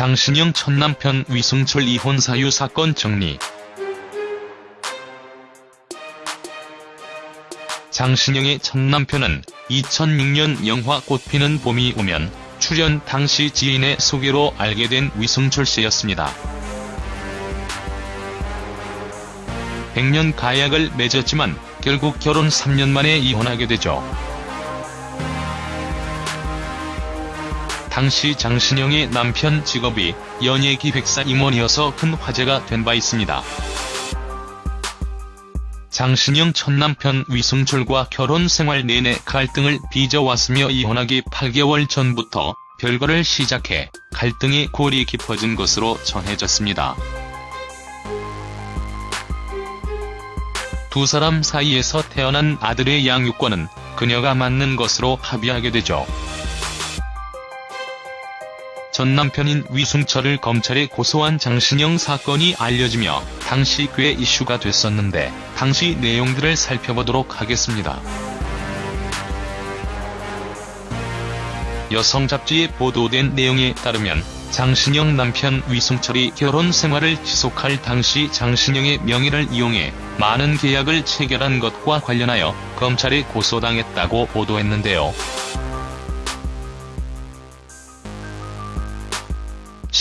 장신영 첫 남편 위승철 이혼 사유 사건 정리 장신영의 첫 남편은 2006년 영화 꽃피는 봄이 오면 출연 당시 지인의 소개로 알게 된 위승철 씨였습니다. 100년 가약을 맺었지만 결국 결혼 3년 만에 이혼하게 되죠. 당시 장신영의 남편 직업이 연예기획사 임원이어서 큰 화제가 된 바 있습니다. 장신영 첫 남편 위승철과 결혼 생활 내내 갈등을 빚어왔으며 이혼하기 8개월 전부터 별거를 시작해 갈등이 골이 깊어진 것으로 전해졌습니다. 두 사람 사이에서 태어난 아들의 양육권은 그녀가 맡는 것으로 합의하게 되죠. 전 남편인 위승철을 검찰에 고소한 장신영 사건이 알려지며 당시 꽤 이슈가 됐었는데 당시 내용들을 살펴보도록 하겠습니다. 여성 잡지에 보도된 내용에 따르면 장신영 남편 위승철이 결혼 생활을 지속할 당시 장신영의 명의를 이용해 많은 계약을 체결한 것과 관련하여 검찰에 고소당했다고 보도했는데요.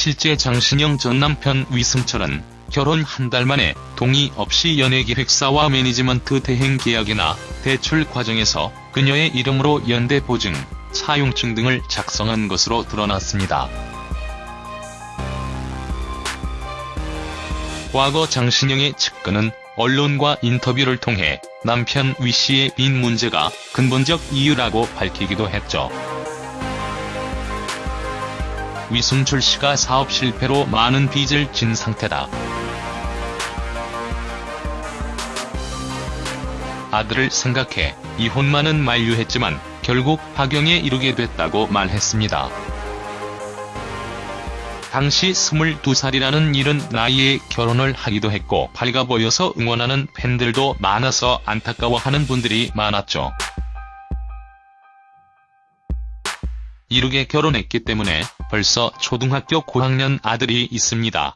실제 장신영 전 남편 위승철은 결혼 한 달 만에 동의 없이 연예기획사와 매니지먼트 대행 계약이나 대출 과정에서 그녀의 이름으로 연대 보증, 사용증 등을 작성한 것으로 드러났습니다. 과거 장신영의 측근은 언론과 인터뷰를 통해 남편 위씨의 빈 문제가 근본적 이유라고 밝히기도 했죠. 위승철 씨가 사업 실패로 많은 빚을 진 상태다. 아들을 생각해 이혼만은 만류했지만 결국 파경에 이르게 됐다고 말했습니다. 당시 22살이라는 이른 나이에 결혼을 하기도 했고 밝아 보여서 응원하는 팬들도 많아서 안타까워하는 분들이 많았죠. 이르게 결혼했기 때문에 벌써 초등학교 고학년 아들이 있습니다.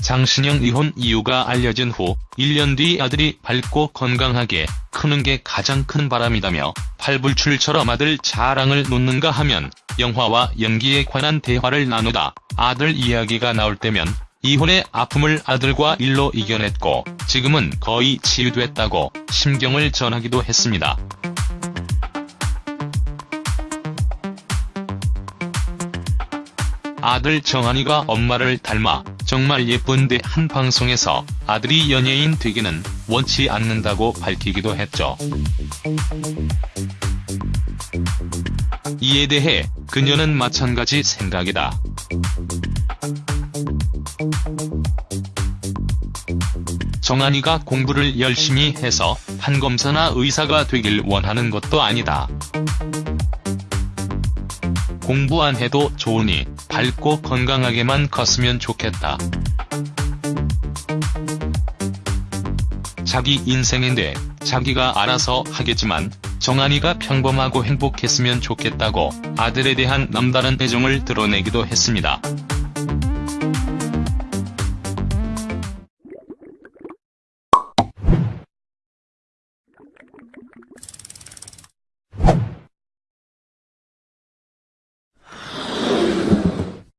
장신영 이혼 이유가 알려진 후 1년 뒤 아들이 밝고 건강하게 크는 게 가장 큰 바람이다며 팔불출처럼 아들 자랑을 놓는가 하면 영화와 연기에 관한 대화를 나누다 아들 이야기가 나올 때면 이혼의 아픔을 아들과 일로 이겨냈고 지금은 거의 치유됐다고 심경을 전하기도 했습니다. 아들 정한이가 엄마를 닮아 정말 예쁜데 한 방송에서 아들이 연예인 되기는 원치 않는다고 밝히기도 했죠. 이에 대해 그녀는 마찬가지 생각이다. 정한이가 공부를 열심히 해서 판검사나 의사가 되길 원하는 것도 아니다. 공부 안 해도 좋으니 밝고 건강하게만 컸으면 좋겠다. 자기 인생인데 자기가 알아서 하겠지만 정한이가 평범하고 행복했으면 좋겠다고 아들에 대한 남다른 애정을 드러내기도 했습니다.